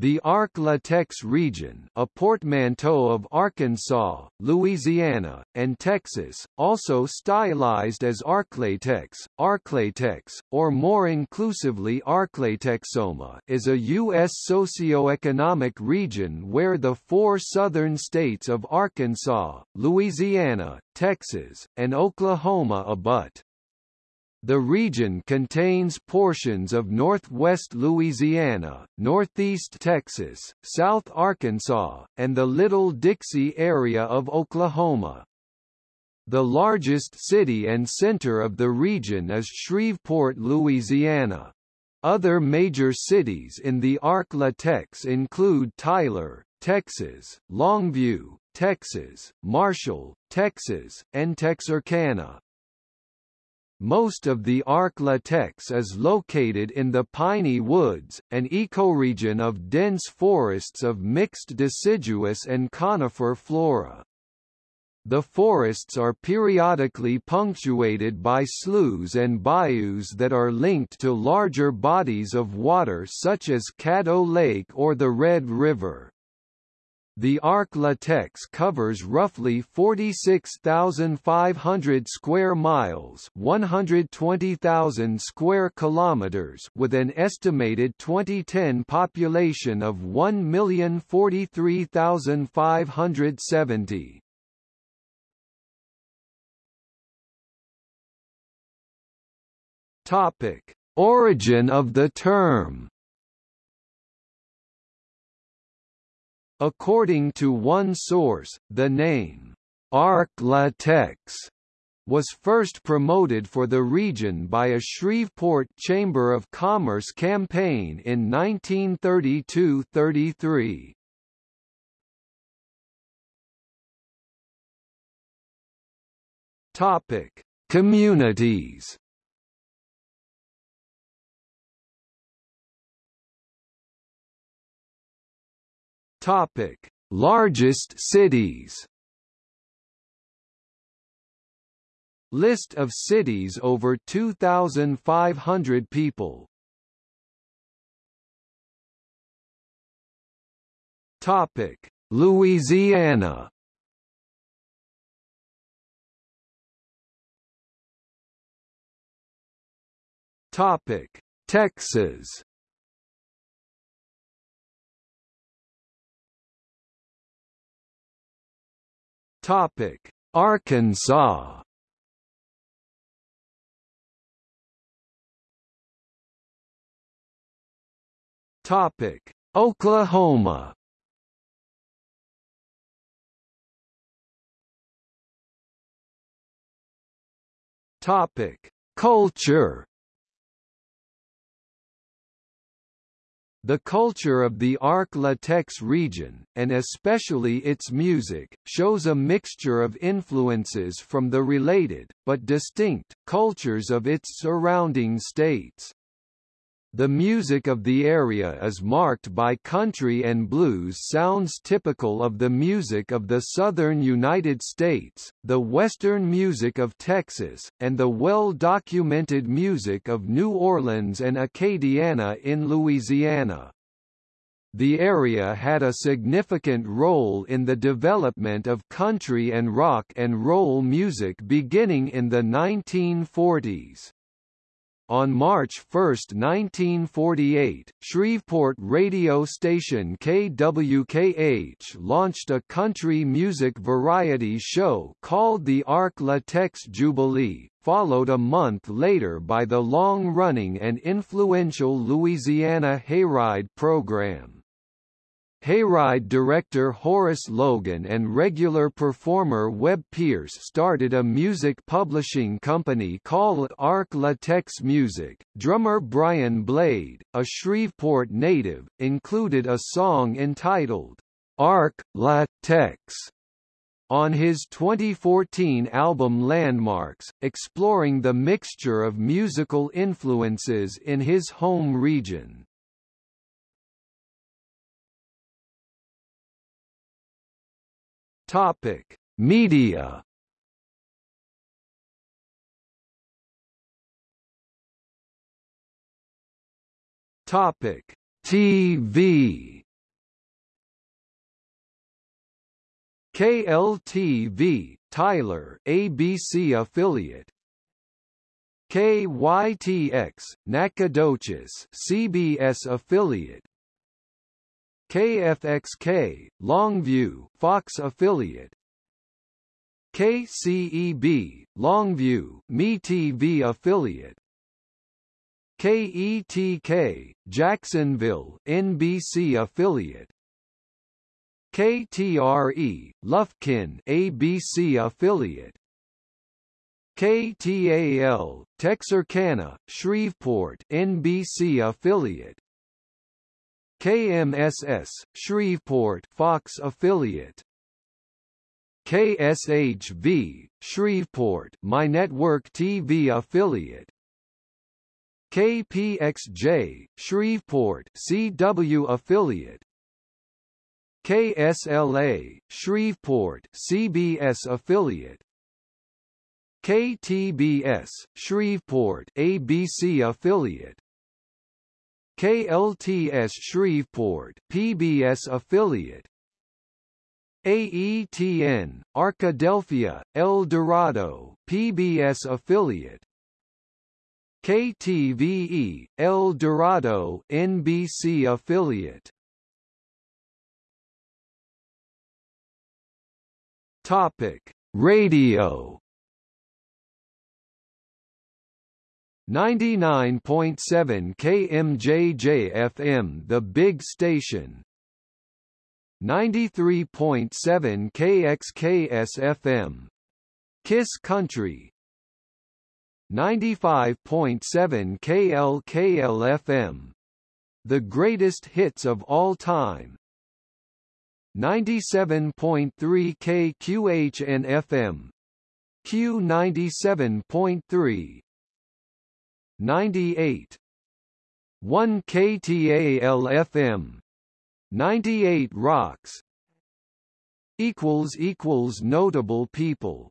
The Ark-La-Tex region a portmanteau of Arkansas, Louisiana, and Texas, also stylized as ArkLaTex, Arklatex, or more inclusively ArkLaTexOma is a U.S. socioeconomic region where the four southern states of Arkansas, Louisiana, Texas, and Oklahoma abut. The region contains portions of northwest Louisiana, northeast Texas, south Arkansas, and the Little Dixie area of Oklahoma. The largest city and center of the region is Shreveport, Louisiana. Other major cities in the Ark-La-Tex include Tyler, Texas, Longview, Texas, Marshall, Texas, and Texarkana. Most of the Ark-La-Tex is located in the Piney Woods, an ecoregion of dense forests of mixed deciduous and conifer flora. The forests are periodically punctuated by sloughs and bayous that are linked to larger bodies of water such as Caddo Lake or the Red River. The Ark-La-Tex covers roughly 46,500 square miles, 120,000 square kilometers, with an estimated 2010 population of 1,043,570. Topic: Origin of the term According to one source, the name, Ark-La-Tex, was first promoted for the region by a Shreveport Chamber of Commerce campaign in 1932–33. Topic: Communities. Topic: Largest cities. List of cities over 2,500 people. Topic: Louisiana. Topic: Texas. Topic: Arkansas. Topic: Oklahoma. Topic: Culture. The culture of the Ark-La-Tex region, and especially its music, shows a mixture of influences from the related, but distinct, cultures of its surrounding states. The music of the area is marked by country and blues sounds typical of the music of the southern United States, the western music of Texas, and the well-documented music of New Orleans and Acadiana in Louisiana. The area had a significant role in the development of country and rock and roll music beginning in the 1940s. On March 1, 1948, Shreveport radio station KWKH launched a country music variety show called the Ark-La-Tex Jubilee, followed a month later by the long-running and influential Louisiana Hayride program. Hayride director Horace Logan and regular performer Webb Pierce started a music publishing company called Ark-La-Tex Music. Drummer Brian Blade, a Shreveport native, included a song entitled Ark-La-Tex on his 2014 album Landmarks, exploring the mixture of musical influences in his home region. Topic: Media. Topic: TV. KLTV, Tyler, ABC affiliate. KYTX, Nacogdoches, CBS affiliate. KFXK, Longview, Fox affiliate. KCEB, Longview, MeTV affiliate. KETK, Jacksonville, NBC affiliate. KTRE, Lufkin, ABC affiliate. KTAL, Texarkana, Shreveport, NBC affiliate. KMSS, Shreveport, Fox affiliate. KSHV, Shreveport, My Network TV affiliate. KPXJ, Shreveport, CW affiliate. KSLA, Shreveport, CBS affiliate. KTBS, Shreveport, ABC affiliate. KLTS Shreveport, PBS affiliate. AETN, Arkadelphia, El Dorado, PBS affiliate. KTVE, El Dorado, NBC affiliate. Topic: Radio 99.7 KMJJ FM The Big Station. 93.7 KXKS FM Kiss Country. 95.7 KLKL FM The Greatest Hits of All Time. 97.3 KQHN FM Q97.3 98 1 KTAL FM 98 Rocks. Equals equals notable people